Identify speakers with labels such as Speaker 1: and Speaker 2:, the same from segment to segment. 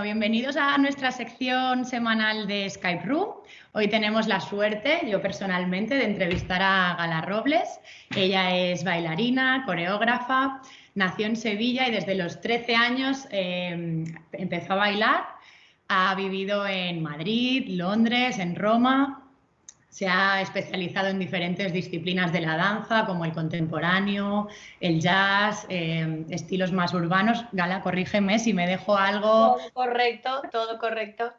Speaker 1: bienvenidos a nuestra sección semanal de Skype Room. Hoy tenemos la suerte, yo personalmente, de entrevistar a Gala Robles. Ella es bailarina, coreógrafa, nació en Sevilla y desde los 13 años eh, empezó a bailar. Ha vivido en Madrid, Londres, en Roma, se ha especializado en diferentes disciplinas de la danza, como el contemporáneo, el jazz, eh, estilos más urbanos. Gala, corrígeme si me dejo algo.
Speaker 2: Todo correcto, todo correcto.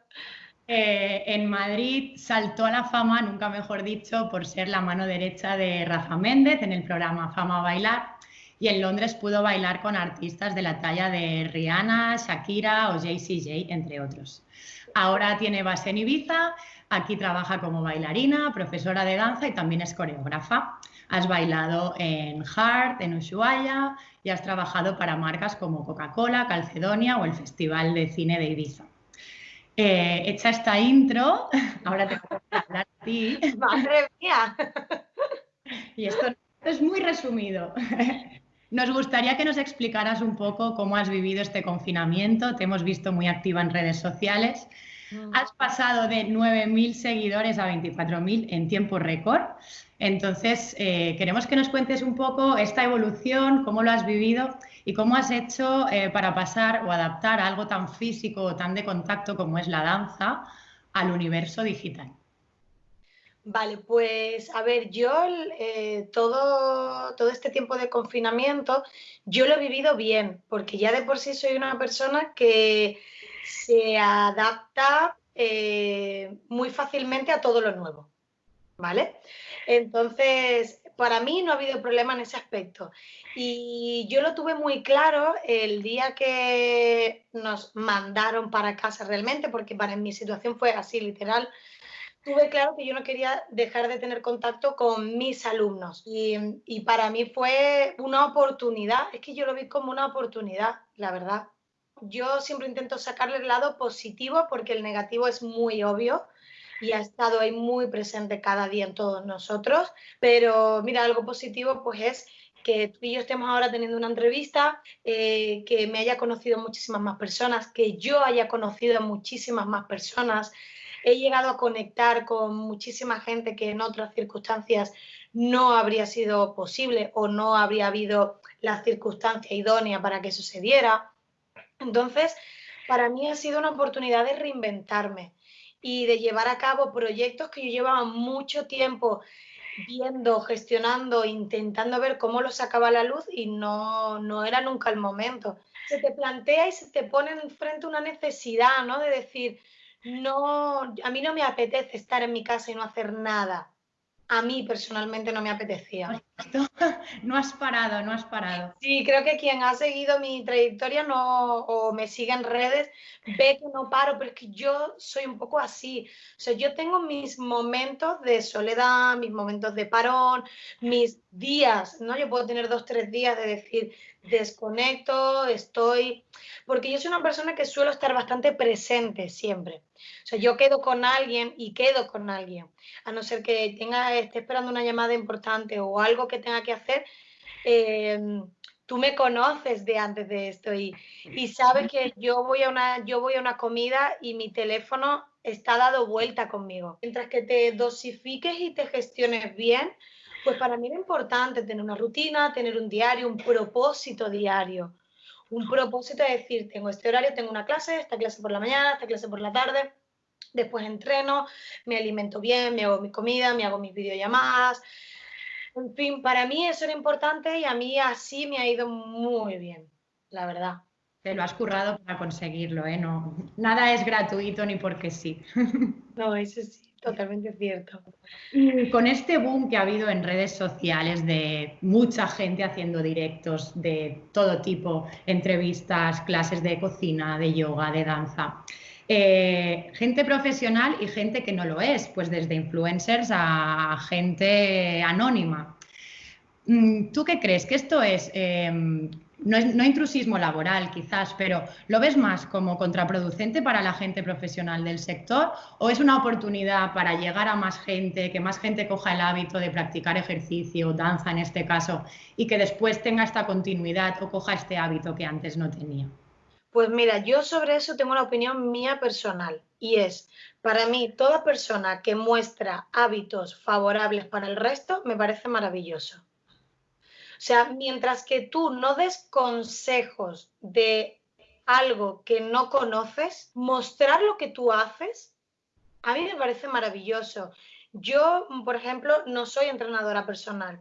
Speaker 1: Eh, en Madrid saltó a la fama, nunca mejor dicho, por ser la mano derecha de Rafa Méndez en el programa Fama Bailar. Y en Londres pudo bailar con artistas de la talla de Rihanna, Shakira o JCJ, entre otros. Ahora tiene base en Ibiza Aquí trabaja como bailarina, profesora de danza y también es coreógrafa. Has bailado en Hart, en Ushuaia y has trabajado para marcas como Coca-Cola, Calcedonia o el Festival de Cine de Ibiza. Eh, hecha esta intro, ahora te voy a hablar a ti.
Speaker 2: ¡Madre mía!
Speaker 1: Y esto es muy resumido. Nos gustaría que nos explicaras un poco cómo has vivido este confinamiento. Te hemos visto muy activa en redes sociales Has pasado de 9.000 seguidores a 24.000 en tiempo récord. Entonces, eh, queremos que nos cuentes un poco esta evolución, cómo lo has vivido y cómo has hecho eh, para pasar o adaptar algo tan físico o tan de contacto como es la danza al universo digital.
Speaker 2: Vale, pues a ver, yo eh, todo, todo este tiempo de confinamiento, yo lo he vivido bien, porque ya de por sí soy una persona que se adapta eh, muy fácilmente a todo lo nuevo, ¿vale? Entonces, para mí no ha habido problema en ese aspecto. Y yo lo tuve muy claro el día que nos mandaron para casa realmente, porque para mi situación fue así, literal. Tuve claro que yo no quería dejar de tener contacto con mis alumnos. Y, y para mí fue una oportunidad, es que yo lo vi como una oportunidad, la verdad yo siempre intento sacarle el lado positivo porque el negativo es muy obvio y ha estado ahí muy presente cada día en todos nosotros. Pero mira, algo positivo pues es que tú y yo estemos ahora teniendo una entrevista, eh, que me haya conocido muchísimas más personas, que yo haya conocido a muchísimas más personas. He llegado a conectar con muchísima gente que en otras circunstancias no habría sido posible o no habría habido la circunstancia idónea para que sucediera. Entonces, para mí ha sido una oportunidad de reinventarme y de llevar a cabo proyectos que yo llevaba mucho tiempo viendo, gestionando, intentando ver cómo los sacaba la luz y no, no era nunca el momento. Se te plantea y se te pone enfrente una necesidad, ¿no? De decir, no, a mí no me apetece estar en mi casa y no hacer nada a mí personalmente no me apetecía.
Speaker 1: No has parado, no has parado.
Speaker 2: Sí, creo que quien ha seguido mi trayectoria no, o me sigue en redes ve que no paro, pero es que yo soy un poco así. O sea, yo tengo mis momentos de soledad, mis momentos de parón, mis días, ¿no? Yo puedo tener dos, tres días de decir, desconecto, estoy, porque yo soy una persona que suelo estar bastante presente siempre. O sea, yo quedo con alguien y quedo con alguien, a no ser que tenga, esté esperando una llamada importante o algo que tenga que hacer. Em, tú me conoces de antes de esto y, y, sabes que yo voy, a una, yo voy a una comida y mi teléfono está dado vuelta conmigo. Mientras que te dosifiques y te gestiones bien, pues para mí era importante tener una rutina, tener un diario, un propósito diario. Un propósito de decir, tengo este horario, tengo una clase, esta clase por la mañana, esta clase por la tarde, después entreno, me alimento bien, me hago mi comida, me hago mis videollamadas. En fin, para mí eso era importante y a mí así me ha ido muy bien, la verdad.
Speaker 1: Te lo has currado para conseguirlo, ¿eh? No, nada es gratuito ni porque sí.
Speaker 2: No, eso sí. Totalmente cierto.
Speaker 1: Y con este boom que ha habido en redes sociales de mucha gente haciendo directos de todo tipo, entrevistas, clases de cocina, de yoga, de danza, eh, gente profesional y gente que no lo es, pues desde influencers a gente anónima. Mm, ¿Tú qué crees? ¿Que esto es em, no, intrusismo laboral quizás, pero ¿lo ves más como contraproducente para la gente profesional del sector o es una oportunidad para llegar a más gente, que más gente coja el hábito de practicar ejercicio, danza en este caso, y que después tenga esta continuidad o coja este hábito que antes no tenía?
Speaker 2: Pues mira, yo sobre eso tengo una opinión mía personal y es, para mí, toda persona que muestra hábitos favorables para el resto me parece maravilloso. O sea, mientras que tú no des consejos de algo que no conoces, mostrar lo que tú haces, a mí me parece maravilloso. Yo, por ejemplo, no soy entrenadora personal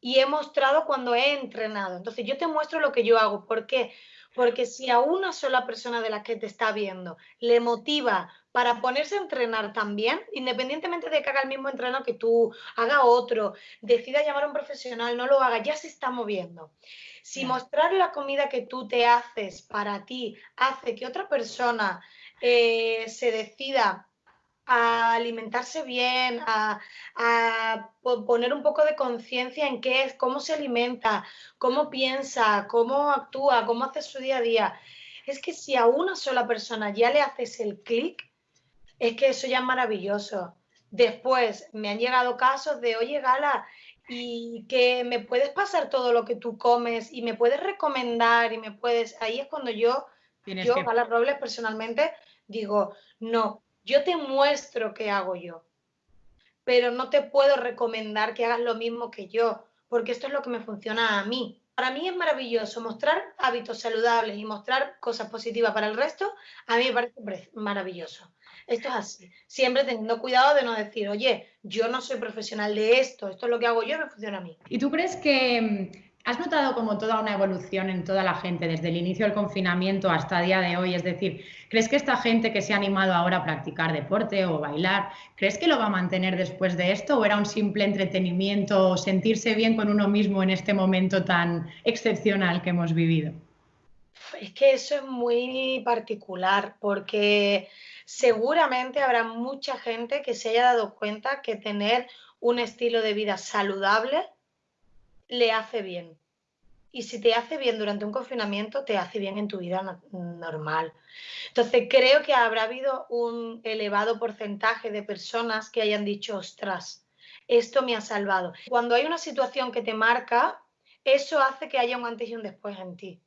Speaker 2: y he mostrado cuando he entrenado. Entonces, yo te muestro lo que yo hago. ¿Por qué? Porque si a una sola persona de la que te está viendo le motiva para ponerse a entrenar también, independientemente de que haga el mismo entreno que tú, haga otro, decida llamar a un profesional, no lo haga, ya se está moviendo. Si mostrar la comida que tú te haces para ti hace que otra persona eh, se decida a alimentarse bien, a, poner un poco de conciencia en qué es, cómo se alimenta, cómo piensa, cómo actúa, cómo hace su día a día. Es que si a una sola persona ya le haces el clic, es que eso ya es maravilloso. Después me han llegado casos de, oye, Gala, y que me puedes pasar todo lo que tú comes y me puedes recomendar y me puedes... Ahí es cuando yo, yo, Gala Robles, personalmente, digo, no, yo te muestro qué hago yo, pero no te puedo recomendar que hagas lo mismo que yo, porque esto es lo que me funciona a mí. Para mí es maravilloso mostrar hábitos saludables y mostrar cosas positivas para el resto, a mí me parece maravilloso. Esto es así, siempre teniendo cuidado de no decir, oye, yo no soy profesional de esto, esto es lo que hago yo, me funciona a mí.
Speaker 1: ¿Y tú crees que ¿Has notado como toda una evolución en toda la gente desde el inicio del confinamiento hasta día de hoy? Es decir, ¿crees que esta gente que se ha animado ahora a practicar deporte o bailar, ¿crees que lo va a mantener después de esto o era un simple entretenimiento, sentirse bien con uno mismo en este momento tan excepcional que hemos vivido?
Speaker 2: Es que eso es muy particular porque seguramente habrá mucha gente que se haya dado cuenta que tener un estilo de vida saludable le hace bien. Y si te hace bien durante un confinamiento, te hace bien en tu vida normal. Entonces, creo que habrá habido un elevado porcentaje de personas que hayan dicho, ostras, esto me ha salvado. Cuando hay una situación que te marca, eso hace que haya un antes y un después en ti.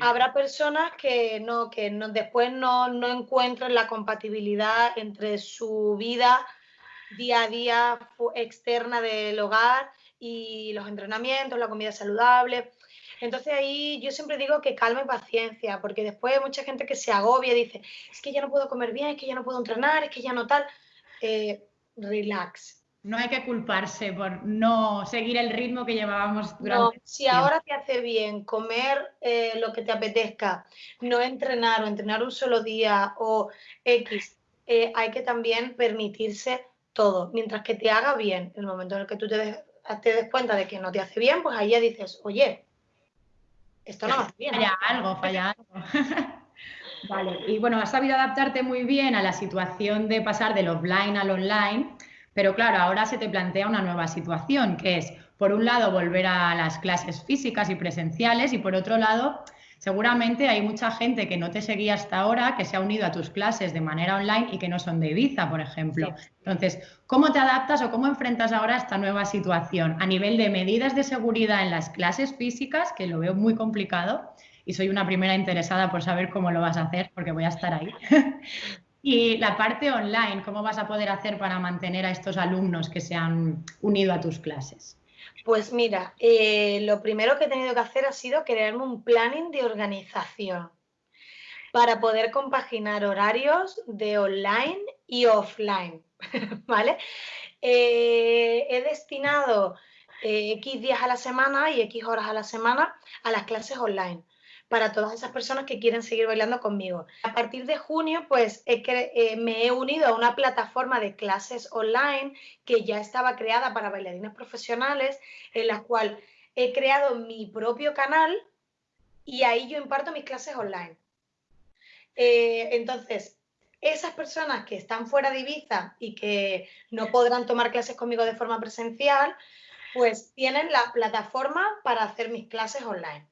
Speaker 2: Habrá personas que no, que no, después no, no encuentran la compatibilidad entre su vida día a día externa del hogar y los entrenamientos, la comida saludable. Entonces ahí yo siempre digo que calma y paciencia, porque después hay mucha gente que se agobia y dice, es que ya no puedo comer bien, es que ya no puedo entrenar, es que ya no tal. Eh, relax.
Speaker 1: No hay que culparse por no seguir el ritmo que llevábamos durante.
Speaker 2: No, si ahora te hace bien comer eh, lo que te apetezca, no entrenar o entrenar un solo día o X, eh, hay que también permitirse todo, mientras que te haga bien. El momento en el que tú te, te des cuenta de que no te hace bien, pues ahí ya dices, oye, esto no me hace bien.
Speaker 1: Falla algo, falla algo. vale, y bueno, has sabido adaptarte muy bien a la situación de pasar del offline al online, pero claro, ahora se te plantea una nueva situación, que es, por un lado, volver a las clases físicas y presenciales y por otro lado, Seguramente hay mucha gente que no te seguía hasta ahora, que se ha unido a tus clases de manera online y que no son de Ibiza, por ejemplo. Entonces, ¿cómo te adaptas o cómo enfrentas ahora esta nueva situación a nivel de medidas de seguridad en las clases físicas, que lo veo muy complicado y soy una primera interesada por saber cómo lo vas a hacer, porque voy a estar ahí. y la parte online, ¿cómo vas a poder hacer para mantener a estos alumnos que se han unido a tus clases?
Speaker 2: Pues mira, eh, lo primero que he tenido que hacer ha sido crearme un planning de organización para poder compaginar horarios de online y offline, ¿vale? Eh, he destinado eh, X días a la semana y X horas a la semana a las clases online para todas esas personas que quieren seguir bailando conmigo. A partir de junio, pues eh, me he unido a una plataforma de clases online que ya estaba creada para bailarines profesionales, en la cual he creado mi propio canal y ahí yo imparto mis clases online. Eh, entonces, esas personas que están fuera de Ibiza y que no podrán tomar clases conmigo de forma presencial, pues tienen la plataforma para hacer mis clases online.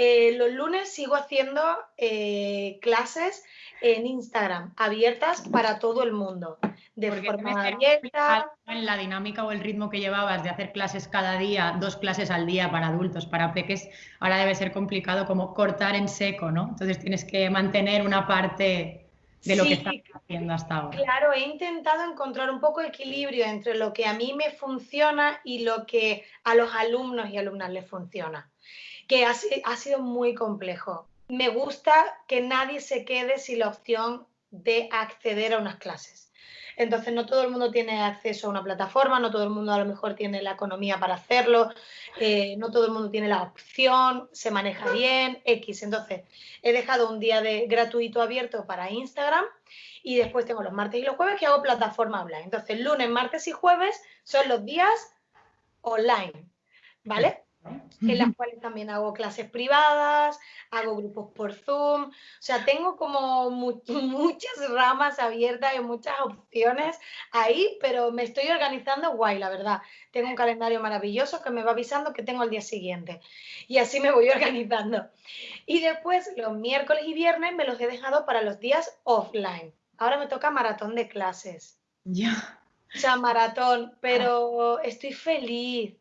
Speaker 2: Eh, los lunes sigo haciendo eh, clases en Instagram, abiertas para todo el mundo, de forma abierta.
Speaker 1: En la dinámica o el ritmo que llevabas de hacer clases cada día, dos clases al día para adultos, para peques, ahora debe ser complicado como cortar en seco, ¿no? Entonces tienes que mantener una parte de lo que estás haciendo hasta ahora.
Speaker 2: Claro, he intentado encontrar un poco de equilibrio entre lo que a mí me funciona y lo que a los alumnos y alumnas les funciona, que ha, ha sido muy complejo. Me gusta que nadie se quede sin la opción de acceder a unas clases. Entonces, no todo el mundo tiene acceso a una plataforma, no todo el mundo a lo mejor tiene la economía para hacerlo, eh, no todo el mundo tiene la opción, se maneja bien, X. Entonces, he dejado un día de gratuito abierto para Instagram y después tengo los martes y los jueves que hago plataforma online. Entonces, lunes, martes y jueves son los días online, ¿vale? En las cuales también hago clases privadas, hago grupos por Zoom, o sea, tengo como muchas ramas abiertas y muchas opciones ahí, pero me estoy organizando guay, la verdad. Tengo un calendario maravilloso que me va avisando que tengo el día siguiente y así me voy organizando. Y después los miércoles y viernes me los he dejado para los días offline. Ahora me toca maratón de clases.
Speaker 1: Ya.
Speaker 2: O sea, maratón, pero estoy feliz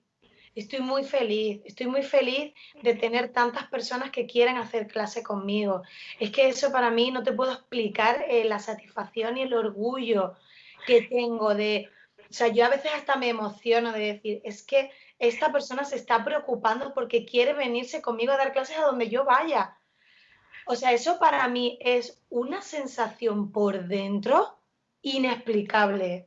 Speaker 2: Estoy muy feliz, estoy muy feliz de tener tantas personas que quieren hacer clase conmigo. Es que eso para mí no te puedo explicar eh, la satisfacción y el orgullo que tengo de, o sea, yo a veces hasta me emociono de decir, es que esta persona se está preocupando porque quiere venirse conmigo a dar clases a donde yo vaya. O sea, eso para mí es una sensación por dentro inexplicable.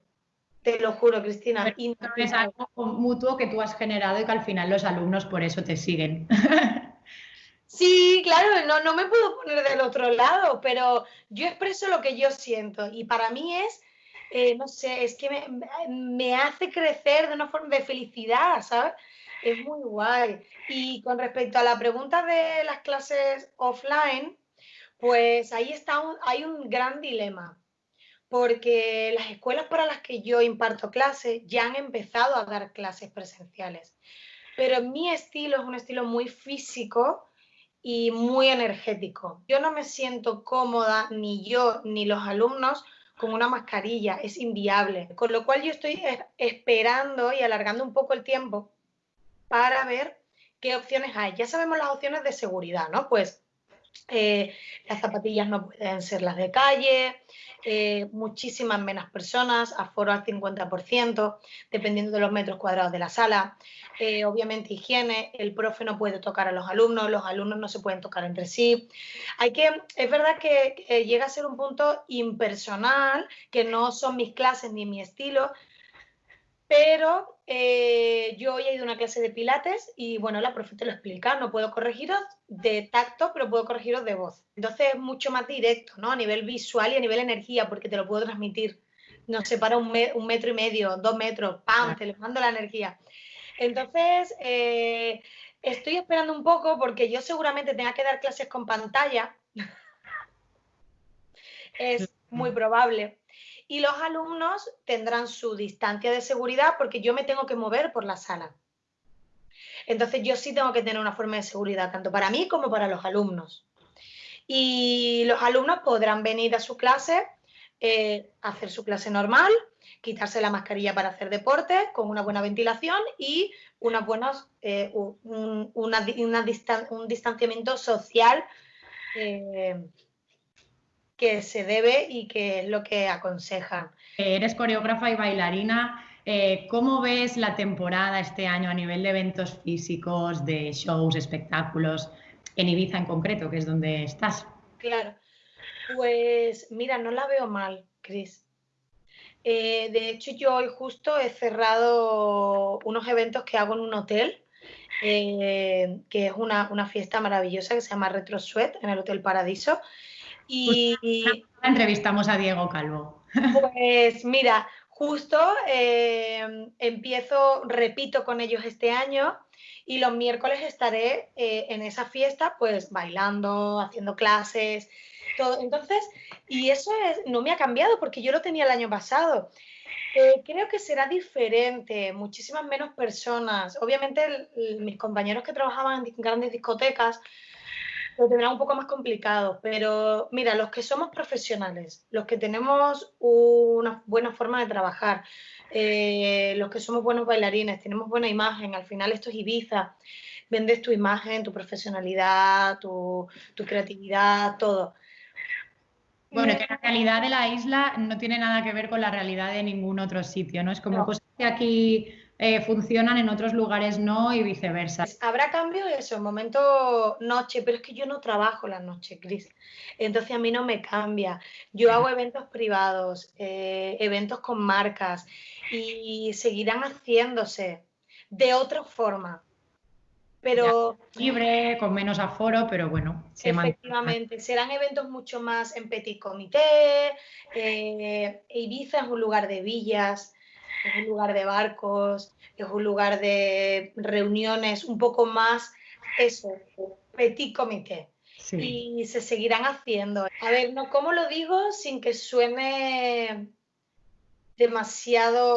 Speaker 2: Te lo juro, Cristina.
Speaker 1: es algo mutuo que tú has generado y que al final los alumnos por eso te siguen.
Speaker 2: Sí, claro, no, no me puedo poner del otro lado, pero yo expreso lo que yo siento y para mí es, eh, no sé, es que me, me, hace crecer de una forma de felicidad, ¿sabes? Es muy guay. Y con respecto a la pregunta de las clases offline, pues ahí está hay un gran dilema porque las escuelas para las que yo imparto clases ya han empezado a dar clases presenciales. Pero mi estilo es un estilo muy físico y muy energético. Yo no me siento cómoda, ni yo ni los alumnos, con una mascarilla, es inviable. Con lo cual yo estoy esperando y alargando un poco el tiempo para ver qué opciones hay. Ya sabemos las opciones de seguridad, ¿no? Pues eh, las zapatillas no pueden ser las de calle, eh, muchísimas menos personas, aforo al 50%, dependiendo de los metros cuadrados de la sala. Eh, obviamente higiene, el profe no puede tocar a los alumnos, los alumnos no se pueden tocar entre sí. Hay que, es verdad que llega a ser un punto impersonal, que no son mis clases ni mi estilo, pero eh, yo hoy he ido a una clase de pilates y bueno, la profe te lo explica, no puedo corregiros de tacto, pero puedo corregiros de voz. Entonces es mucho más directo, ¿no? A nivel visual y a nivel energía, porque te lo puedo transmitir. Nos separa un, un metro y medio, dos metros, ¡pam! Te les mando la energía. Entonces, eh, estoy esperando un poco porque yo seguramente tenga que dar clases con pantalla. es muy probable y los alumnos tendrán su distancia de seguridad porque yo me tengo que mover por la sala. Entonces yo sí tengo que tener una forma de seguridad, tanto para mí como para los alumnos. Y los alumnos podrán venir a su clase, eh, hacer su clase normal, quitarse la mascarilla para hacer deporte con una buena ventilación y una buenas, eh, un, un distanciamiento social eh, que se debe y que es lo que aconsejan.
Speaker 1: Eres coreógrafa y bailarina. Eh, ¿Cómo ves la temporada este año a nivel de eventos físicos, de shows, espectáculos, en Ibiza en concreto, que es donde estás?
Speaker 2: Claro, pues mira, no la veo mal, Cris. Eh, de hecho, yo hoy justo he cerrado unos eventos que hago en un hotel, eh, que es una, una, fiesta maravillosa que se llama Retro Sweat en el Hotel Paradiso. Y
Speaker 1: entrevistamos a Diego Calvo.
Speaker 2: Pues mira, justo eh, empiezo, repito con ellos este año y los miércoles estaré eh, en esa fiesta pues bailando, haciendo clases, todo. Entonces, y eso es, no me ha cambiado porque yo lo tenía el año pasado. Eh, creo que será diferente, muchísimas menos personas. Obviamente mis compañeros que trabajaban en grandes discotecas lo tendrán un poco más complicado, pero mira, los que somos profesionales, los que tenemos una buena forma de trabajar, eh, los que somos buenos bailarines, tenemos buena imagen, al final esto es Ibiza, vendes tu imagen, tu profesionalidad, tu, creatividad, todo.
Speaker 1: Bueno, que la realidad de la isla no tiene nada que ver con la realidad de ningún otro sitio, ¿no? Es como cosas que aquí eh, funcionan, en otros lugares no y viceversa.
Speaker 2: Habrá cambios eso, en momento noche, pero es que yo no trabajo la noche, Cris. Entonces a mí no me cambia. Yo hago eventos privados, eh, eventos con marcas y seguirán haciéndose de otra forma. Pero
Speaker 1: libre, con menos aforo, pero bueno.
Speaker 2: efectivamente, serán eventos mucho más en petit comité. Eh, Ibiza es un lugar de villas es un lugar de barcos, es un lugar de reuniones un poco más, eso, petit comité. Y se seguirán haciendo. A ver, no, ¿cómo lo digo sin que suene demasiado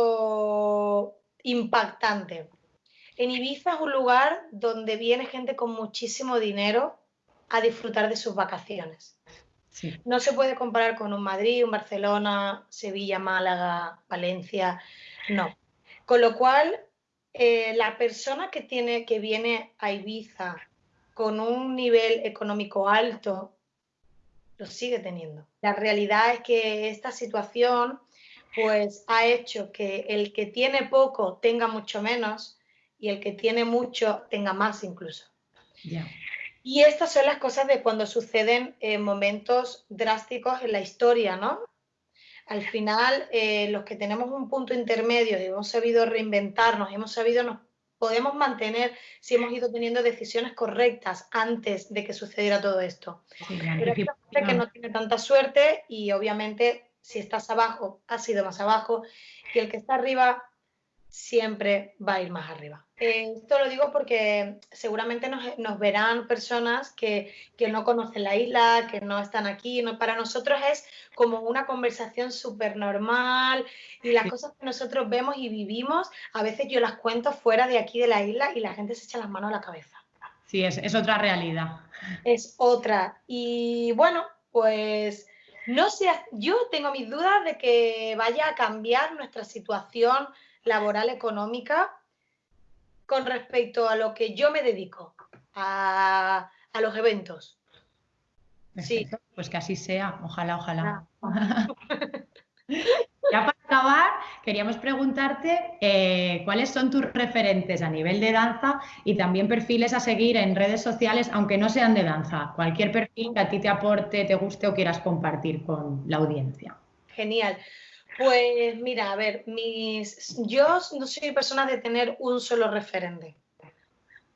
Speaker 2: impactante? En Ibiza es un lugar donde viene gente con muchísimo dinero a disfrutar de sus vacaciones. No se puede comparar con un Madrid, un Barcelona, Sevilla, Málaga, Valencia. No. Con lo cual, eh, la persona que, tiene, que viene a Ibiza con un nivel económico alto, lo sigue teniendo. La realidad es que esta situación pues ha hecho que el que tiene poco tenga mucho menos y el que tiene mucho tenga más incluso. Y estas son las cosas de cuando suceden eh, momentos drásticos en la historia, ¿no? Al final eh, los que tenemos un punto intermedio y hemos sabido reinventarnos, hemos sabido, nos podemos mantener si hemos ido teniendo decisiones correctas antes de que sucediera todo esto. Pero hay gente que no tiene tanta suerte y obviamente si estás abajo, has sido más abajo y el que está arriba siempre va a ir más arriba. Eh, esto lo digo porque seguramente nos, verán personas que, no conocen la isla, que no están aquí. No, para nosotros es como una conversación súper normal y las cosas que nosotros vemos y vivimos, a veces yo las cuento fuera de aquí de la isla y la gente se echa las manos a la cabeza.
Speaker 1: Sí, es, es otra realidad.
Speaker 2: Es otra. Y bueno, pues no sé, yo tengo mis dudas de que vaya a cambiar nuestra situación laboral económica con respecto a lo que yo me dedico, a, los eventos.
Speaker 1: Sí. Pues que así sea, ojalá, ojalá. Ah. ya para acabar, queríamos preguntarte eh, cuáles son tus referentes a nivel de danza y también perfiles a seguir en redes sociales, aunque no sean de danza. Cualquier perfil que a ti te aporte, te guste o quieras compartir con la audiencia.
Speaker 2: Genial. Pues mira, a ver, mis, yo no soy persona de tener un solo referente,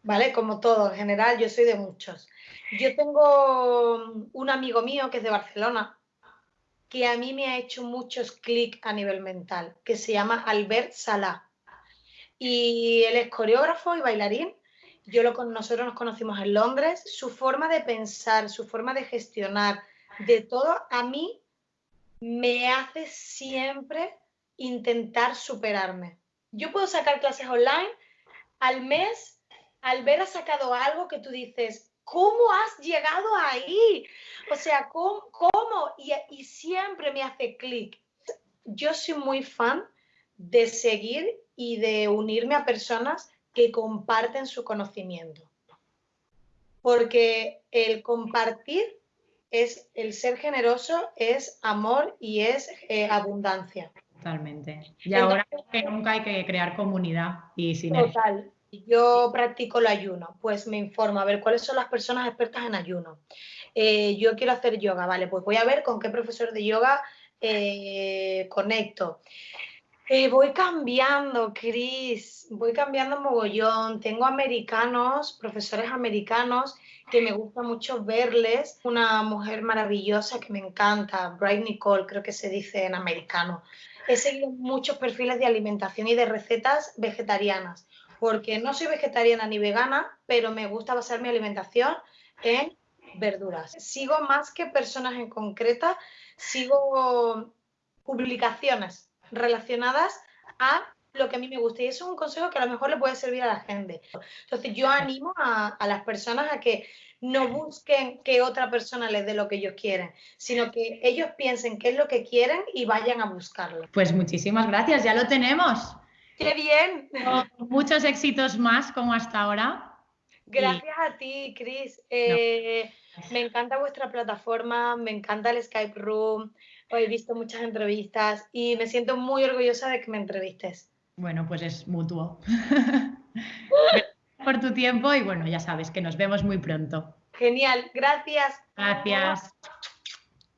Speaker 2: ¿vale? Como todo, en general, yo soy de muchos. Yo tengo un amigo mío que es de Barcelona, que a mí me ha hecho muchos clics a nivel mental, que se llama Albert Salá. Y él es coreógrafo y bailarín. Yo lo, nosotros nos conocimos en Londres. Su forma de pensar, su forma de gestionar, de todo, a mí me hace siempre intentar superarme. Yo puedo sacar clases online al mes, al ver ha sacado algo que tú dices, ¿cómo has llegado ahí? O sea, ¿cómo? Y, y siempre me hace clic. Yo soy muy fan de seguir y de unirme a personas que comparten su conocimiento. Porque el compartir es el ser generoso, es amor y es eh, abundancia.
Speaker 1: Totalmente. Y ahora que nunca hay que crear comunidad y sinergia.
Speaker 2: Total. Yo practico el ayuno, pues me informo a ver cuáles son las personas expertas en ayuno. Eh, yo quiero hacer yoga, vale, pues voy a ver con qué profesor de yoga eh, conecto. Voy cambiando, Cris, voy cambiando mogollón. Tengo americanos, profesores americanos que me gusta mucho verles. Una mujer maravillosa que me encanta, Bright Nicole, creo que se dice en americano. He seguido muchos perfiles de alimentación y de recetas vegetarianas, porque no soy vegetariana ni vegana, pero me gusta basar mi alimentación en verduras. Sigo más que personas en concreta, sigo publicaciones relacionadas a lo que a mí me gusta. Y eso es un consejo que a lo mejor le puede servir a la gente. Entonces yo animo a, a las personas a que no busquen que otra persona les dé lo que ellos quieren, sino que ellos piensen qué es lo que quieren y vayan a buscarlo.
Speaker 1: Pues muchísimas gracias, ya lo tenemos.
Speaker 2: ¡Qué bien!
Speaker 1: Muchos éxitos más como hasta ahora.
Speaker 2: Gracias a ti, Cris. Eh, me encanta vuestra plataforma, me encanta el Skype Room. He visto muchas entrevistas y me siento muy orgullosa de que me entrevistes.
Speaker 1: Bueno, pues es mutuo. por tu tiempo y bueno, ya sabes que nos vemos muy pronto.
Speaker 2: Genial, gracias.
Speaker 1: Gracias.